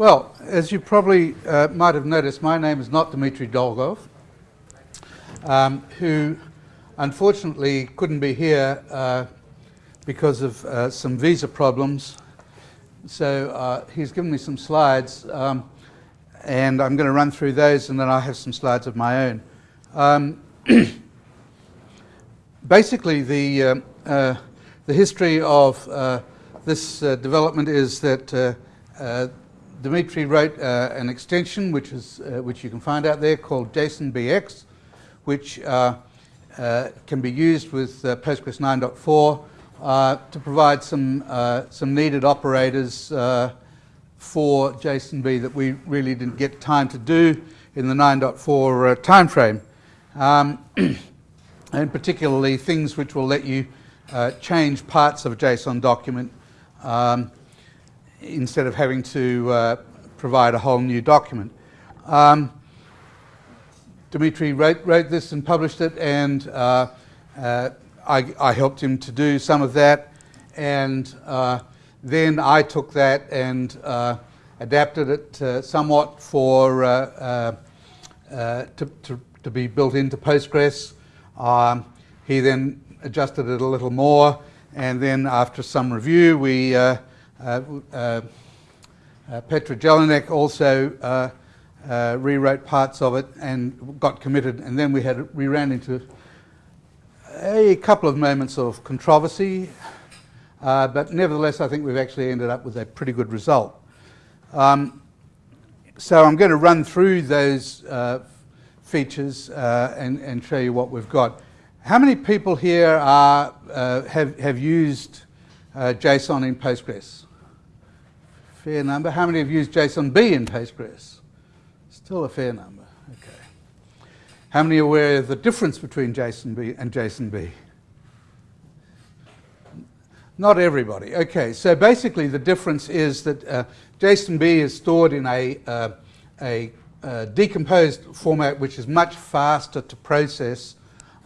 Well, as you probably uh, might have noticed, my name is not Dmitry Dolgov, um, who unfortunately couldn't be here uh, because of uh, some visa problems. So uh, he's given me some slides, um, and I'm going to run through those, and then I have some slides of my own. Um, basically, the, uh, uh, the history of uh, this development is that Dimitri wrote an extension, which, is, which you can find out there, called JSON-BX, which can be used with Postgres 9.4 uh, to provide some, uh, some needed operators uh, for JSON-B that we really didn't get time to do in the 9.4 uh, timeframe. Um, and particularly things which will let you uh, change parts of a JSON document um, instead of having to uh, provide a whole new document. Um, Dimitri wrote, wrote, this and published it and I, I, helped him to do some of that and uh, then I took that and uh, adapted it uh, somewhat for uh, uh, uh, to, to, to, be built into Postgres. Um, he then adjusted it a little more and then after some review we Petr Jelinek also rewrote parts of it and got committed and then we had we ran into a couple of moments of controversy, uh, but nevertheless I think we've actually ended up with a pretty good result. Um, so I'm going to run through those uh, features uh, and, and, show you what we've got. How many people here are, uh, have, have used uh, JSON in Postgres? Fair number. How many have used JSON-B in Postgres? Still a fair number. Okay. How many are aware of the difference between JSON and JSON-B? Not everybody. Okay, so basically the difference is that uh, JSON-B is stored in a, uh, a uh, decomposed format which is much faster to process,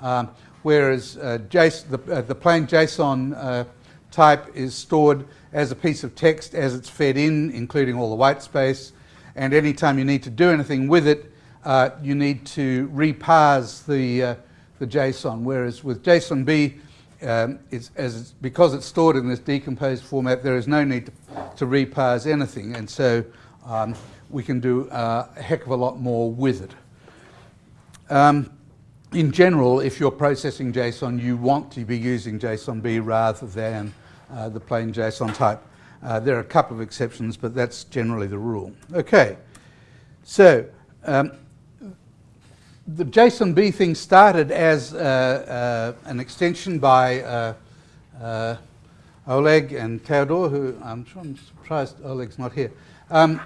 um, whereas uh, JSON, the, uh, the, plain JSON type is stored as a piece of text as it's fed in, including all the white space, and anytime you need to do anything with it, uh, you need to reparse the, uh, the JSON, whereas with JSON-B, um, it's, as it's, because it's stored in this decomposed format, there is no need to, to reparse anything, and so um, we can do uh, a heck of a lot more with it. Um, in general, if you're processing JSON, you want to be using JSON-B rather than uh, the plain JSON type. Uh, there are a couple of exceptions, but that's generally the rule. Okay, so um, the JSON-B thing started as uh, uh, an extension by uh, uh, Oleg and Teodor, who I'm sure I'm surprised Oleg's not here. Um,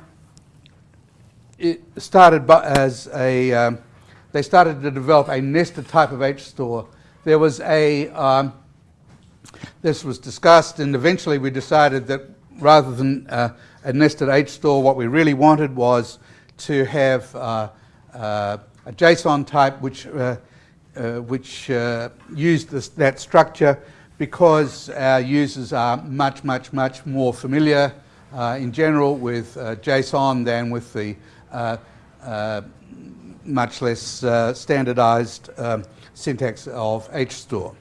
it started by, as a, um, they started to develop a nested type of HStore. There was a, um, this was discussed and eventually we decided that rather than uh, a nested HStore, what we really wanted was to have uh, a JSON type which, uh, uh, which uh, used this, that structure because our users are much, much, much more familiar uh, in general with uh, JSON than with the uh, much less standardized um, syntax of HStore.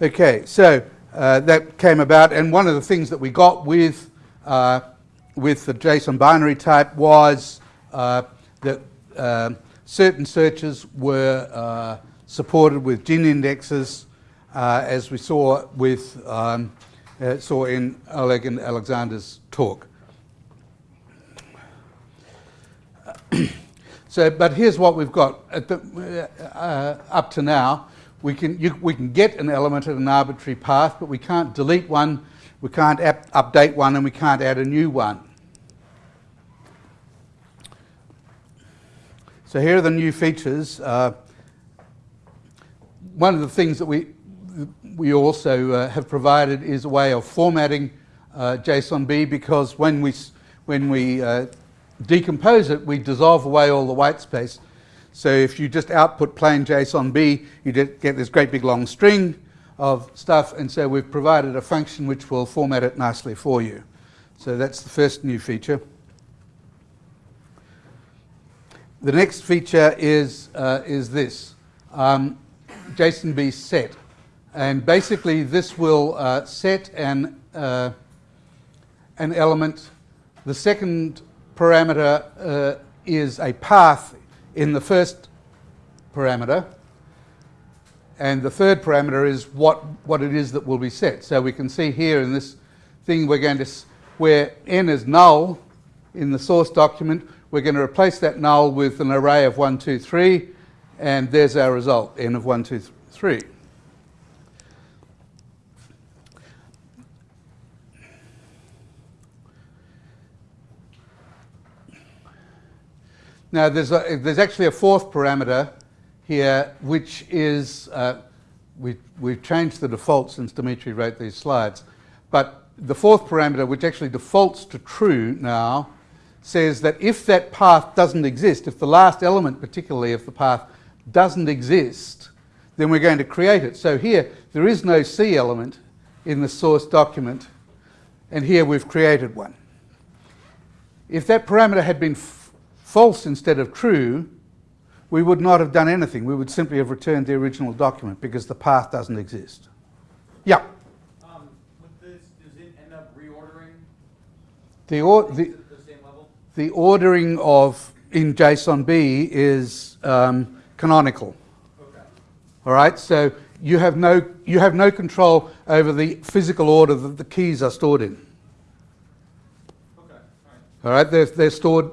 Okay, so that came about and one of the things that we got with, with the JSON binary type was that uh, certain searches were uh, supported with GIN indexes, uh, as we saw with um, uh, saw in Oleg and Alexander's talk. so, but here's what we've got the, uh, up to now. We can you, we can get an element at an arbitrary path, but we can't delete one, we can't update one, and we can't add a new one. So here are the new features. Uh, one of the things that we, we also uh, have provided is a way of formatting uh, JSON-B because when we, when we uh, decompose it, we dissolve away all the white space. So if you just output plain JSON-B, you get this great big long string of stuff, and so we've provided a function which will format it nicely for you. So that's the first new feature. The next feature is, uh, is this, um, JSON-B set. And basically this will uh, set an, uh, an element. The second parameter uh, is a path in the first parameter. And the third parameter is what, what it is that will be set. So we can see here in this thing we're going to, where n is null in the source document, we're going to replace that null with an array of 1, 2, 3, and there's our result, n of 1, 2, 3. Now, there's, a, there's actually a fourth parameter here, which is, uh, we, we've changed the default since Dimitri wrote these slides, but the fourth parameter, which actually defaults to true now, says that if that path doesn't exist, if the last element particularly of the path doesn't exist, then we're going to create it. So here, there is no C element in the source document, and here we've created one. If that parameter had been false instead of true, we would not have done anything. We would simply have returned the original document because the path doesn't exist. Yeah? Um, with this, does it end up reordering the, or, the, the same level? the ordering of in JSON-B is um, canonical. Okay. All right, so you have no you have no control over the physical order that the keys are stored in. Okay. All right. All right, they're, they're stored.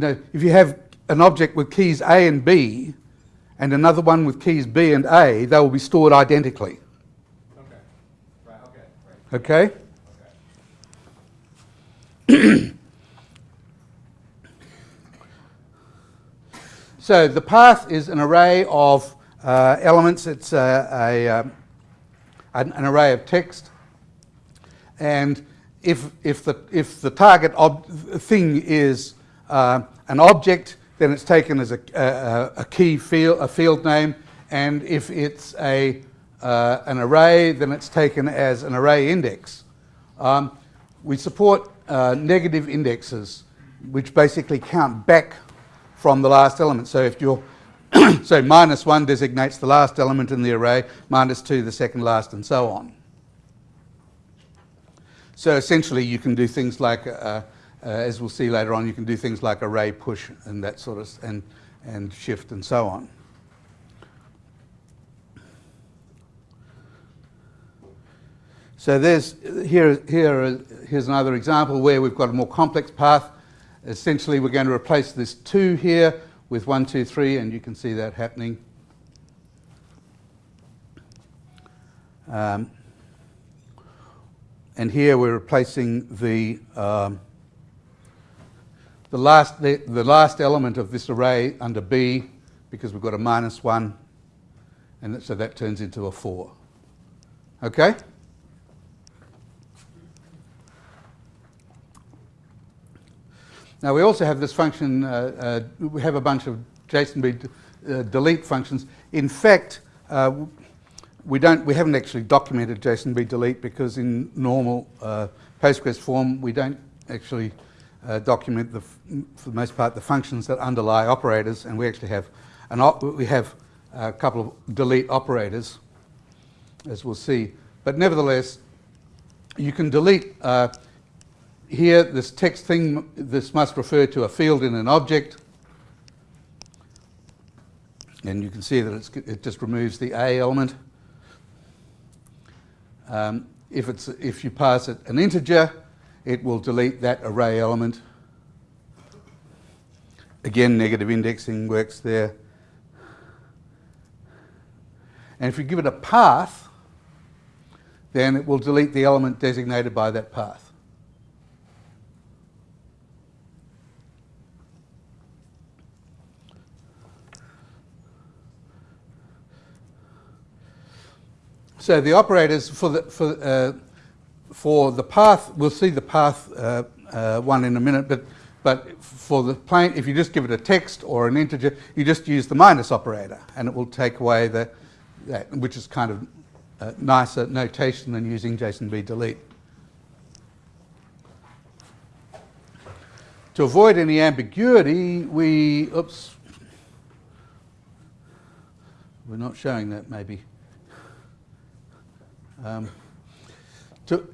You know, if you have an object with keys A and B, and another one with keys B and A, they will be stored identically. Okay. Right. Okay. Right. Okay. So the path is an array of uh, elements. It's a, a, um, an, an, array of text. And if, if, the, if the target thing is uh, an object, then it's taken as a, a, a, key field, a field name. And if it's a, uh, an array, then it's taken as an array index. Um, we support uh, negative indexes, which basically count back from the last element. So if you're so minus 1 designates the last element in the array, minus 2 the second last, and so on. So essentially you can do things like, uh, uh, as we'll see later on, you can do things like array push and that sort of, and, and shift and so on. So there's, here, here, here's another example where we've got a more complex path essentially we're going to replace this 2 here with 1, 2, 3, and you can see that happening. Um, and here we're replacing the, um, the, last, the, the last element of this array under B because we've got a minus 1, and so that turns into a 4. Okay? Now we also have this function, uh, uh, we have a bunch of JSONB uh, delete functions. In fact, uh, we, don't, we haven't actually documented JSONB delete because in normal uh, Postgres form we don't actually uh, document, the, for the most part, the functions that underlie operators and we actually have, an we have a couple of delete operators, as we'll see. But nevertheless, you can delete here, this text thing, this must refer to a field in an object. And you can see that it just removes the A element. Um, if, it's, if you pass it an integer, it will delete that array element. Again, negative indexing works there. And if you give it a path, then it will delete the element designated by that path. So the operators for the, for, uh, for the path, we'll see the path uh, uh, one in a minute, but, but for the plain, if you just give it a text or an integer, you just use the minus operator and it will take away the, that, which is kind of a nicer notation than using JSONB delete. to avoid any ambiguity, we, oops, we're not showing that maybe. Um, to,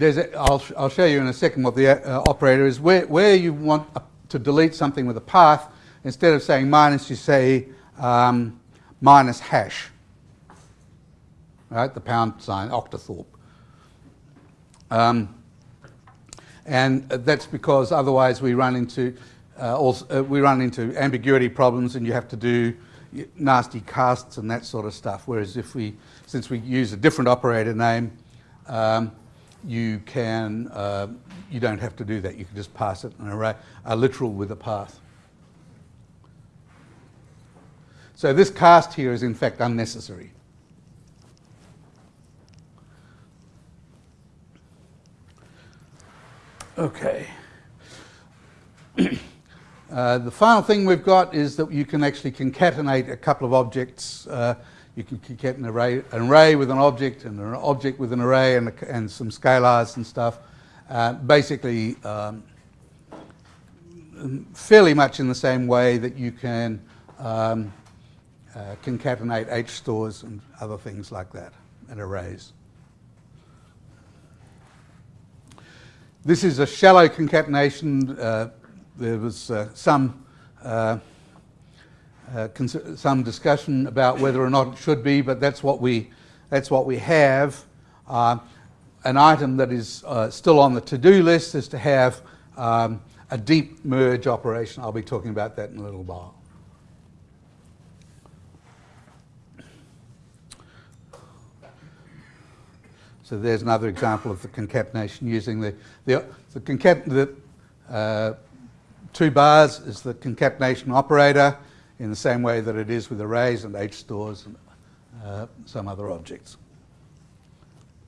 a, I'll, I'll show you in a second what the uh, operator is. Where, where you want a, to delete something with a path, instead of saying minus, you say um, minus hash. Right, the pound sign, octothorpe. Um, and that's because otherwise we run into uh, also, uh, we run into ambiguity problems, and you have to do nasty casts and that sort of stuff. Whereas if we, since we use a different operator name, um, you can uh, you don't have to do that. You can just pass it an array, a literal with a path. So this cast here is in fact unnecessary. Okay. uh, the final thing we've got is that you can actually concatenate a couple of objects. Uh, you can concatenate an array, an array with an object and an object with an array and, a, and some scalars and stuff. Uh, basically, um, fairly much in the same way that you can um, uh, concatenate H stores and other things like that and arrays. This is a shallow concatenation. Uh, there was uh, some uh, some discussion about whether or not it should be, but that's what we that's what we have. Uh, an item that is uh, still on the to-do list is to have um, a deep merge operation. I'll be talking about that in a little while. So there's another example of the concatenation using the, the, the, concat, the uh, two bars is the concatenation operator in the same way that it is with arrays and H stores and uh, some other objects.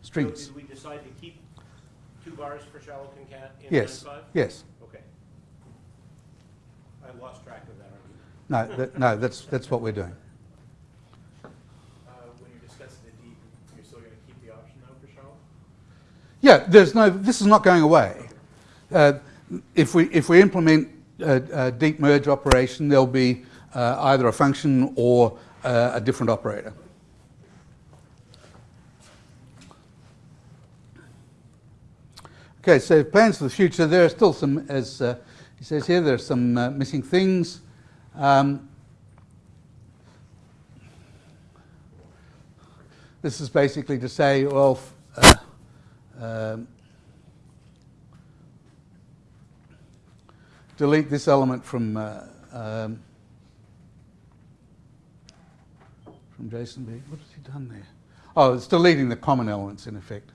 Strings. So did we decide to keep two bars for shallow concat in yes. 9.5? Yes. Okay. I lost track of that. No, that, no, that's, that's what we're doing. Uh, when you're discussing the deep, you're still going to keep the option though for shallow. Yeah, there's no, this is not going away. Uh, if, we, if we implement a, a, deep merge operation, there'll be uh, either a function or uh, a different operator. Okay, so plans for the future. There are still some, as uh, he says here, there are some uh, missing things. Um, this is basically to say, well, uh, um, delete this element from uh, um, from JSON-B. What has he done there? Oh, it's deleting the common elements in effect.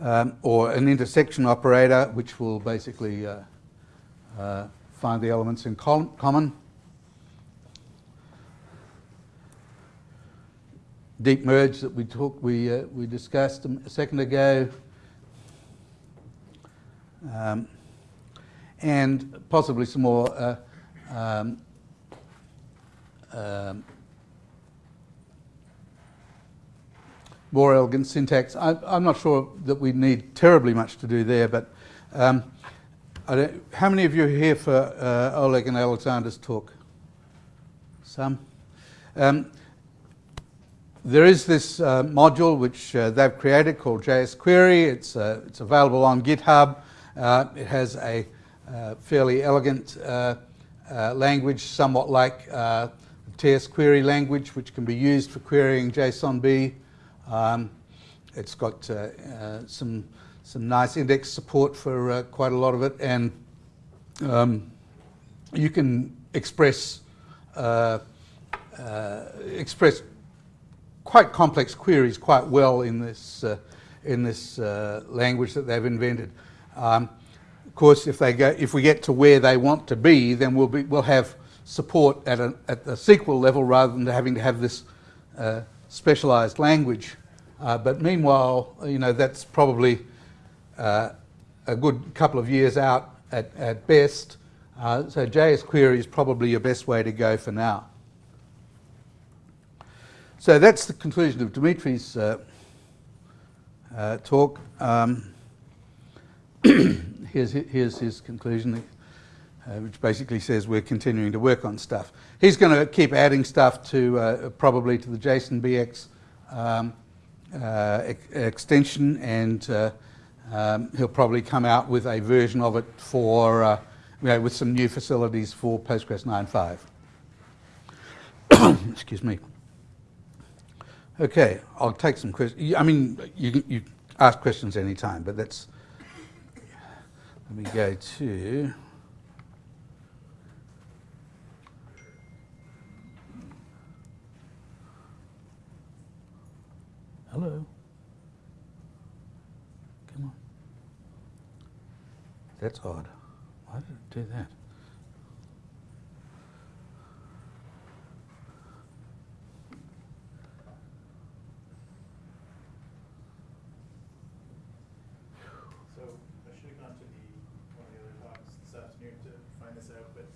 Um, or an intersection operator, which will basically uh, uh, find the elements in common. deep merge that we talked, we, uh, we discussed a second ago, um, and possibly some more uh, um, um, more elegant syntax. I, am not sure that we need terribly much to do there, but um, how many of you are here for uh, Oleg and Alexander's talk? Some. Um, there is this uh, module which uh, they've created called JS Query. It's, uh, it's available on GitHub. Uh, it has a fairly elegant uh, language, somewhat like TS Query language, which can be used for querying JSONB. Um, it's got some, some nice index support for quite a lot of it, and um, you can express express quite complex queries quite well in this, uh, in this uh, language that they've invented. Um, of course, if, they go, if we get to where they want to be, then we'll, be, we'll have support at, a, at the SQL level rather than having to have this uh, specialized language. Uh, but meanwhile, you know, that's probably uh, a good couple of years out at, at best. Uh, so JS query is probably your best way to go for now. So that's the conclusion of Dimitri's uh, uh, talk. Um, here's, here's his conclusion, uh, which basically says we're continuing to work on stuff. He's going to keep adding stuff to uh, probably to the JSON BX um, uh, ex- extension, and uh, um, he'll probably come out with a version of it for, uh, you know, with some new facilities for Postgres 9.5. Excuse me. Okay, I'll take some questions. I mean, you you ask questions any time, but that's. Let me go to. Hello. Come on. That's odd. Why did it do that? So I should have gone to the, one of the other talks this afternoon to find this out, but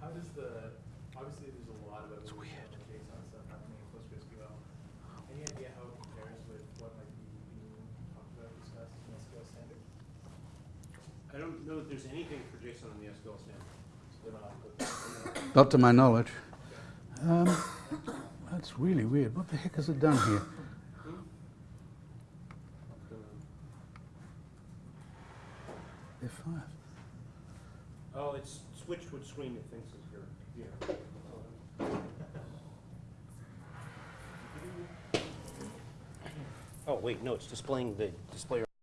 how does the, obviously there's a lot of evolution of JSON stuff happening in PostgreSQL. Any idea how it compares with what might be being talked about, discussed in SQL standard? I don't there's anything for JSON on the SQL standard. Not, Not to my knowledge. Um, that's really weird. What the heck has it done here? F5. Oh, it's switched which screen it thinks is your, yeah. Oh, wait, no, it's displaying the display